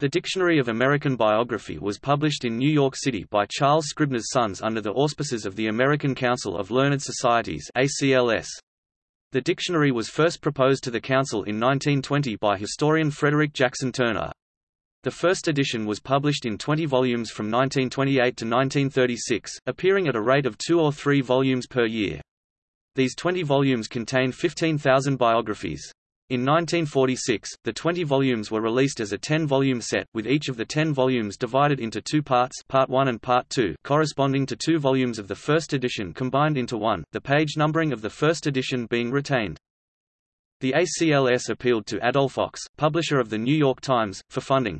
The Dictionary of American Biography was published in New York City by Charles Scribner's Sons under the auspices of the American Council of Learned Societies ACLS. The dictionary was first proposed to the Council in 1920 by historian Frederick Jackson Turner. The first edition was published in 20 volumes from 1928 to 1936, appearing at a rate of two or three volumes per year. These 20 volumes contain 15,000 biographies. In 1946, the 20 volumes were released as a 10-volume set, with each of the 10 volumes divided into two parts Part 1 and Part 2 corresponding to two volumes of the first edition combined into one, the page numbering of the first edition being retained. The ACLS appealed to Adolph Ochs, publisher of The New York Times, for funding.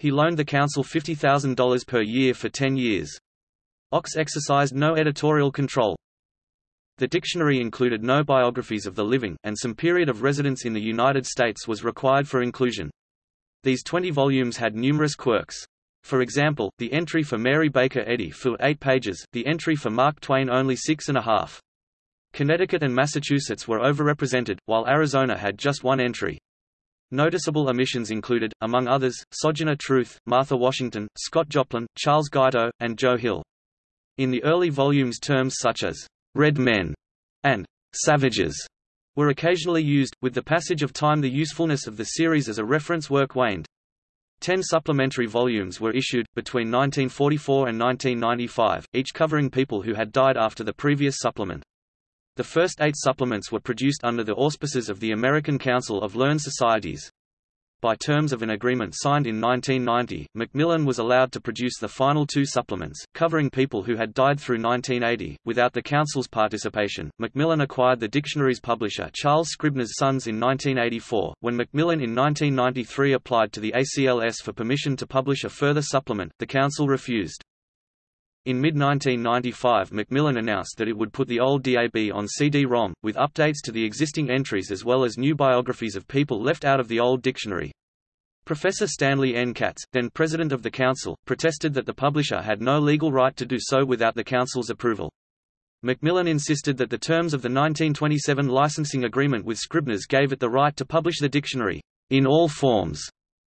He loaned the council $50,000 per year for 10 years. Ochs exercised no editorial control. The dictionary included no biographies of the living, and some period of residence in the United States was required for inclusion. These 20 volumes had numerous quirks. For example, the entry for Mary Baker Eddy filled eight pages, the entry for Mark Twain only six and a half. Connecticut and Massachusetts were overrepresented, while Arizona had just one entry. Noticeable omissions included, among others, Sojourner Truth, Martha Washington, Scott Joplin, Charles Guiteau, and Joe Hill. In the early volumes terms such as red men, and savages were occasionally used, with the passage of time the usefulness of the series as a reference work waned. Ten supplementary volumes were issued, between 1944 and 1995, each covering people who had died after the previous supplement. The first eight supplements were produced under the auspices of the American Council of Learned Societies. By terms of an agreement signed in 1990, Macmillan was allowed to produce the final two supplements, covering people who had died through 1980. Without the Council's participation, Macmillan acquired the dictionary's publisher Charles Scribner's Sons in 1984. When Macmillan in 1993 applied to the ACLS for permission to publish a further supplement, the Council refused. In mid-1995 Macmillan announced that it would put the old DAB on CD-ROM, with updates to the existing entries as well as new biographies of people left out of the old dictionary. Professor Stanley N. Katz, then president of the council, protested that the publisher had no legal right to do so without the council's approval. Macmillan insisted that the terms of the 1927 licensing agreement with Scribner's gave it the right to publish the dictionary, in all forms,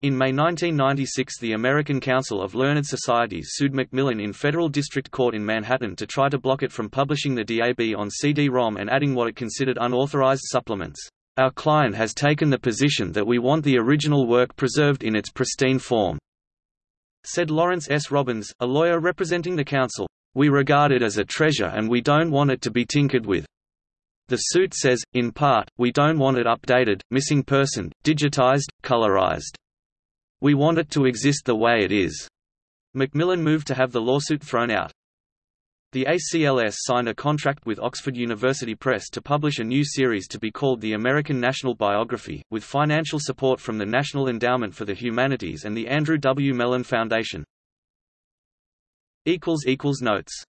in May 1996 the American Council of Learned Societies sued Macmillan in federal district court in Manhattan to try to block it from publishing the DAB on CD-ROM and adding what it considered unauthorized supplements. Our client has taken the position that we want the original work preserved in its pristine form, said Lawrence S. Robbins, a lawyer representing the council. We regard it as a treasure and we don't want it to be tinkered with. The suit says, in part, we don't want it updated, missing person, digitized, colorized. We want it to exist the way it is. Macmillan moved to have the lawsuit thrown out. The ACLS signed a contract with Oxford University Press to publish a new series to be called the American National Biography, with financial support from the National Endowment for the Humanities and the Andrew W. Mellon Foundation. Notes